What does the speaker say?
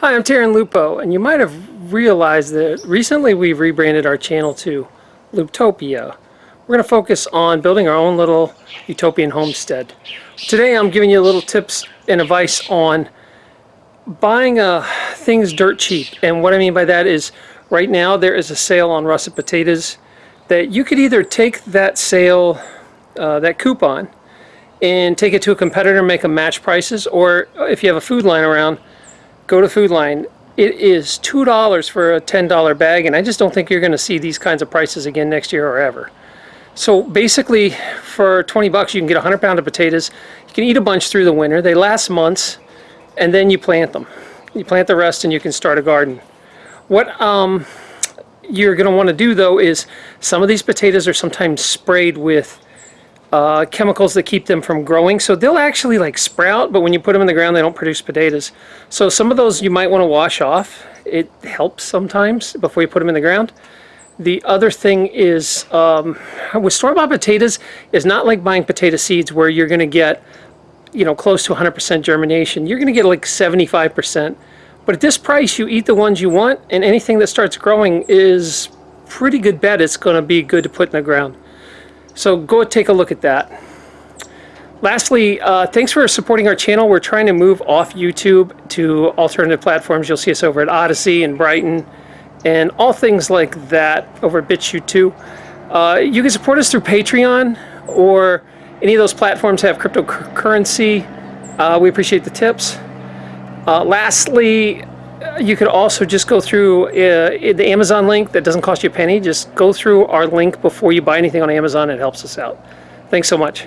Hi, I'm Taryn Lupo, and you might have realized that recently we've rebranded our channel to Looptopia. We're going to focus on building our own little utopian homestead. Today I'm giving you little tips and advice on buying uh, things dirt cheap. And what I mean by that is right now there is a sale on russet potatoes that you could either take that sale, uh, that coupon, and take it to a competitor and make them match prices, or if you have a Food Lion around, go to Food Lion. It is $2 for a $10 bag, and I just don't think you're going to see these kinds of prices again next year or ever. So basically, for 20 bucks, you can get a 100 pound of potatoes. You can eat a bunch through the winter. They last months, and then you plant them. You plant the rest, and you can start a garden. What um, you're going to want to do, though, is some of these potatoes are sometimes sprayed with uh, chemicals that keep them from growing. So they'll actually like sprout, but when you put them in the ground, they don't produce potatoes. So some of those you might want to wash off. It helps sometimes before you put them in the ground. The other thing is um, with store-bought potatoes is not like buying potato seeds where you're going to get you know close to 100% germination. You're going to get like 75%. But at this price, you eat the ones you want, and anything that starts growing is pretty good bet it's going to be good to put in the ground. So go take a look at that. Lastly, uh, thanks for supporting our channel. We're trying to move off YouTube to alternative platforms. You'll see us over at Odysee and Brighteon and all things like that over at BitChute too. Uh, you can support us through Patreon or any of those platforms have cryptocurrency. Uh, we appreciate the tips. Uh, lastly, you could also just go through uh, the Amazon link that doesn't cost you a penny. Just go through our link before you buy anything on Amazon. It helps us out. Thanks so much.